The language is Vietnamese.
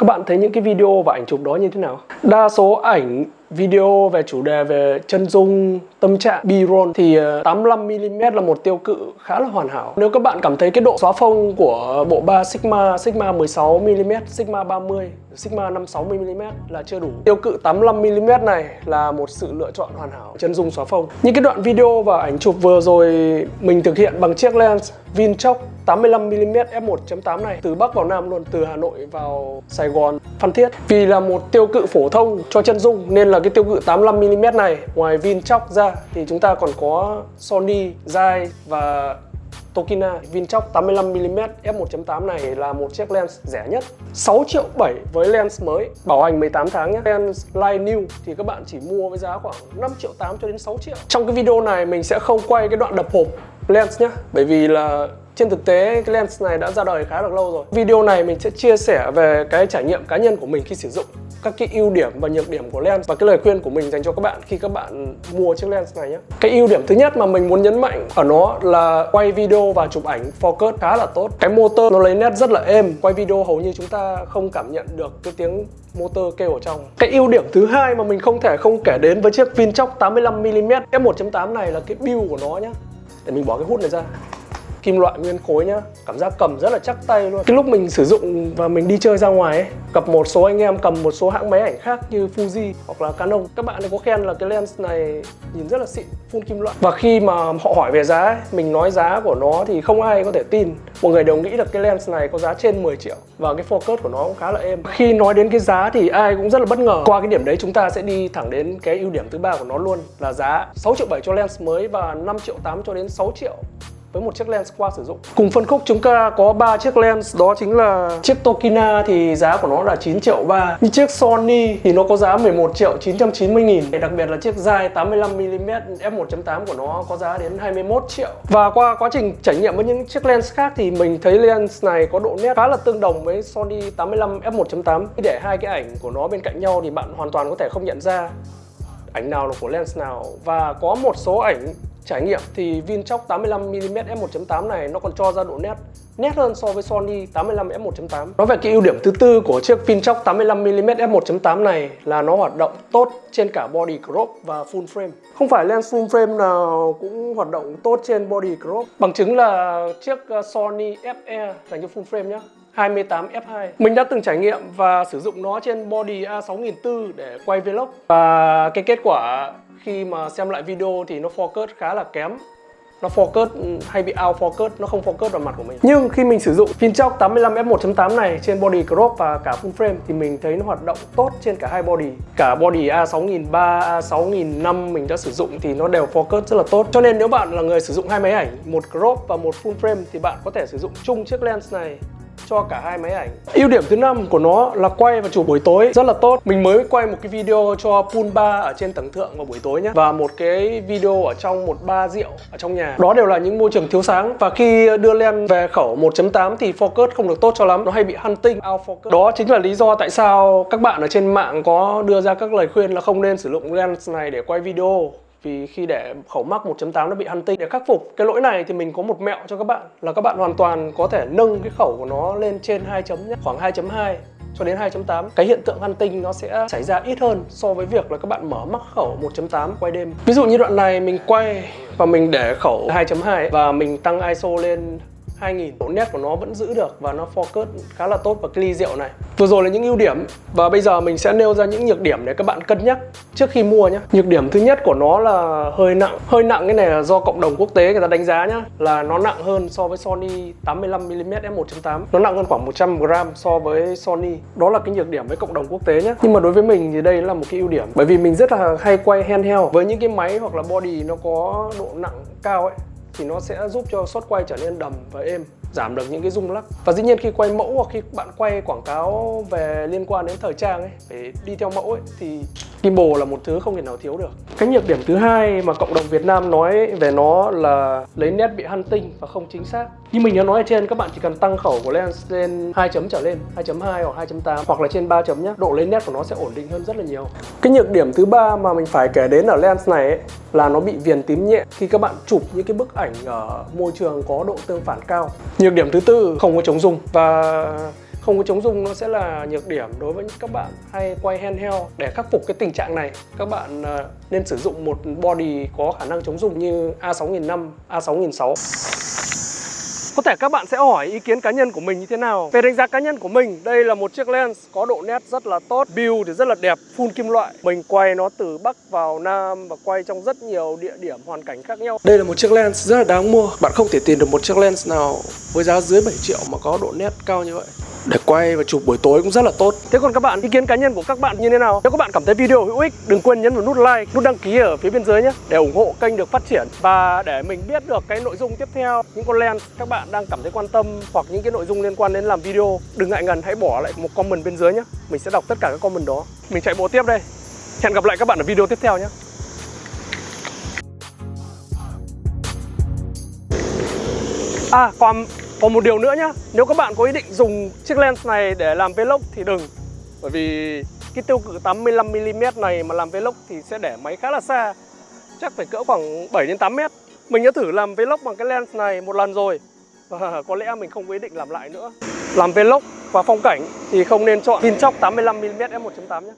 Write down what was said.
Các bạn thấy những cái video và ảnh chụp đó như thế nào? Đa số ảnh video về chủ đề về chân dung, tâm trạng, B-roll thì ờ, 85mm là một tiêu cự khá là hoàn hảo. Nếu các bạn cảm thấy cái độ xóa phông của bộ ba Sigma, Sigma 16mm, Sigma 30, Sigma 56mm là chưa đủ. Tiêu cự 85mm này là một sự lựa chọn hoàn hảo chân dung xóa phông. Những cái đoạn video và ảnh chụp vừa rồi mình thực hiện bằng chiếc lens Vinchoc 85mm f1.8 này từ Bắc vào Nam luôn, từ Hà Nội vào Sài Gòn, Phan Thiết. Vì là một tiêu cự phổ thông cho chân dung nên là cái tiêu cự 85mm này ngoài Vinchok ra thì chúng ta còn có Sony, Zai và Tokina. Vinchok 85mm f1.8 này là một chiếc lens rẻ nhất. 6 triệu 7 với lens mới bảo hành 18 tháng nhé Lens Light New thì các bạn chỉ mua với giá khoảng 5 triệu 8 cho đến 6 triệu. Trong cái video này mình sẽ không quay cái đoạn đập hộp lens nhé Bởi vì là trên thực tế, cái lens này đã ra đời khá là lâu rồi. Video này mình sẽ chia sẻ về cái trải nghiệm cá nhân của mình khi sử dụng, các cái ưu điểm và nhược điểm của lens và cái lời khuyên của mình dành cho các bạn khi các bạn mua chiếc lens này nhé. Cái ưu điểm thứ nhất mà mình muốn nhấn mạnh ở nó là quay video và chụp ảnh focus khá là tốt. Cái motor nó lấy nét rất là êm. Quay video hầu như chúng ta không cảm nhận được cái tiếng motor kêu ở trong. Cái ưu điểm thứ hai mà mình không thể không kể đến với chiếc Vinchoc 85mm f1.8 này là cái build của nó nhé để mình bỏ cái hút này ra kim loại nguyên khối nhá. Cảm giác cầm rất là chắc tay luôn. Cái lúc mình sử dụng và mình đi chơi ra ngoài ấy gặp một số anh em cầm một số hãng máy ảnh khác như Fuji hoặc là Canon. Các bạn ấy có khen là cái lens này nhìn rất là xịn full kim loại. Và khi mà họ hỏi về giá ấy, mình nói giá của nó thì không ai có thể tin. Mọi người đều nghĩ là cái lens này có giá trên 10 triệu và cái focus của nó cũng khá là êm. Khi nói đến cái giá thì ai cũng rất là bất ngờ. Qua cái điểm đấy chúng ta sẽ đi thẳng đến cái ưu điểm thứ ba của nó luôn là giá 6 triệu 7 cho lens mới và 5 triệu 8 cho đến 6 triệu với một chiếc lens qua sử dụng. Cùng phân khúc chúng ta có 3 chiếc lens, đó chính là chiếc Tokina thì giá của nó là 9 triệu 3 như chiếc Sony thì nó có giá 11 triệu 990 nghìn. Đặc biệt là chiếc dài 85mm f1.8 của nó có giá đến 21 triệu. Và qua quá trình trải nghiệm với những chiếc lens khác thì mình thấy lens này có độ nét khá là tương đồng với Sony 85 f1.8 để hai cái ảnh của nó bên cạnh nhau thì bạn hoàn toàn có thể không nhận ra ảnh nào là của lens nào. Và có một số ảnh trải nghiệm thì Vinchoc 85mm f1.8 này nó còn cho ra độ nét nét hơn so với Sony 85 f1.8 Nói về cái ưu điểm thứ tư của chiếc Vinchoc 85mm f1.8 này là nó hoạt động tốt trên cả body crop và full frame. Không phải lens full frame nào cũng hoạt động tốt trên body crop. Bằng chứng là chiếc ờ, Sony FE dành cho full frame nhé 28 F2 Mình đã từng trải nghiệm và sử dụng nó trên body A6400 để quay vlog. Và cái kết quả khi mà xem lại video thì nó focus khá là kém. Nó focus, hay bị out focus, nó không focus vào mặt của mình. Nhưng khi mình sử dụng Finchock 85 f1.8 này trên body crop và cả full frame thì mình thấy nó hoạt động tốt trên cả hai body. Cả body A6003 A6005 mình đã sử dụng thì nó đều focus rất là tốt. Cho nên nếu bạn là người sử dụng hai máy ảnh, một crop và một full frame thì bạn có thể sử dụng chung chiếc lens này cho cả hai máy ảnh. Ưu điểm thứ năm của nó là quay và chụp buổi tối, rất là tốt. Mình mới quay một cái video cho pool bar ở trên tầng thượng vào buổi tối nhé. Và một cái video ở trong một bar rượu ở trong nhà. Đó đều là những môi trường thiếu sáng. Và khi đưa lên về khẩu 1.8 thì focus không được tốt cho lắm. Nó hay bị hunting out focus. Đó chính là lý do tại sao các bạn ở trên mạng có đưa ra các lời khuyên là không nên sử dụng lens này để quay video vì khi để khẩu mắc 1.8 nó bị hunting để khắc phục cái lỗi này thì mình có một mẹo cho các bạn, là các bạn hoàn toàn có thể nâng cái khẩu của nó lên trên 2 chấm nhé khoảng 2.2 cho đến 2.8 cái hiện tượng hunting nó sẽ xảy ra ít hơn so với việc là các bạn mở mắc khẩu 1.8 quay đêm. Ví dụ như đoạn này mình quay và mình để khẩu 2.2 và mình tăng ISO lên 2000 độ nét của nó vẫn giữ được và nó focus khá là tốt vào cái ly rượu này. Vừa rồi là những ưu điểm và bây giờ mình sẽ nêu ra những nhược điểm để các bạn cân nhắc trước khi mua nhé nhược điểm thứ nhất của nó là hơi nặng. Hơi nặng cái này là do cộng đồng quốc tế người ta đánh giá nhá, là nó nặng hơn so với Sony 85mm f1.8 nó nặng hơn khoảng 100g so với Sony. Đó là cái nhược điểm với cộng đồng quốc tế nhé nhưng mà đối với mình thì đây là một cái ưu điểm. Bởi vì mình rất là hay quay handheld. Với những cái máy hoặc là body nó có độ nặng cao ấy thì nó sẽ giúp cho shot quay trở nên đầm và êm, giảm được những cái rung lắc. Và dĩ nhiên khi quay mẫu hoặc khi bạn quay quảng cáo về liên quan đến thời trang ấy, để đi theo mẫu ấy, thì gimbal là một thứ không thể nào thiếu được. Cái nhược điểm thứ hai mà cộng đồng Việt Nam nói về nó là lấy nét bị hunting và không chính xác. Như mình đã nói ở trên các bạn chỉ cần tăng khẩu của lens lên 2 chấm trở lên 2.2 hoặc 2.8 hoặc là trên 3 chấm nhé độ lấy nét của nó sẽ ổn định hơn rất là nhiều. Cái nhược điểm thứ ba mà mình phải kể đến ở lens này ấy, là nó bị viền tím nhẹ khi các bạn chụp những cái bức ảnh ở môi trường có độ tương phản cao. Nhược điểm thứ tư không có chống rung. Và không có chống rung nó sẽ là nhược điểm đối với các bạn hay quay handheld. Để khắc phục cái tình trạng này, các bạn à, nên sử dụng một body có khả năng chống rung như A6005, A6006. Có thể các bạn sẽ hỏi ý kiến cá nhân của mình như thế nào? Về đánh giá cá nhân của mình Đây là một chiếc lens có độ nét rất là tốt Build thì rất là đẹp, full kim loại. Mình quay nó từ Bắc vào Nam Và quay trong rất nhiều địa điểm hoàn cảnh khác nhau. Đây là một chiếc lens rất là đáng mua. Bạn không thể tìm được một chiếc lens nào với giá dưới 7 triệu mà có độ nét cao như vậy để quay và chụp buổi tối cũng rất là tốt. Thế còn các bạn, ý kiến cá nhân của các bạn như thế nào? Nếu các bạn cảm thấy video hữu ích, đừng quên nhấn vào nút like, nút đăng ký ở phía bên dưới nhé Để ủng hộ kênh được phát triển. Và để mình biết được cái nội dung tiếp theo Những con lens các bạn đang cảm thấy quan tâm Hoặc những cái nội dung liên quan đến làm video Đừng ngại ngần hãy bỏ lại một comment bên dưới nhé. Mình sẽ đọc tất cả các comment đó. Mình chạy bộ tiếp đây. Hẹn gặp lại các bạn ở video tiếp theo nhé. À còn còn một điều nữa nhá, Nếu các bạn có ý định dùng chiếc lens này để làm vlog thì đừng. Bởi vì cái tiêu cự 85mm này mà làm vlog thì sẽ để máy khá là xa. Chắc phải cỡ khoảng 7 đến 8 mét. Mình đã thử làm vlog bằng cái lens này một lần rồi. Và có lẽ mình không có ý định làm lại nữa. Làm vlog và phong cảnh thì không nên chọn Vinchock 85mm f1.8 nhé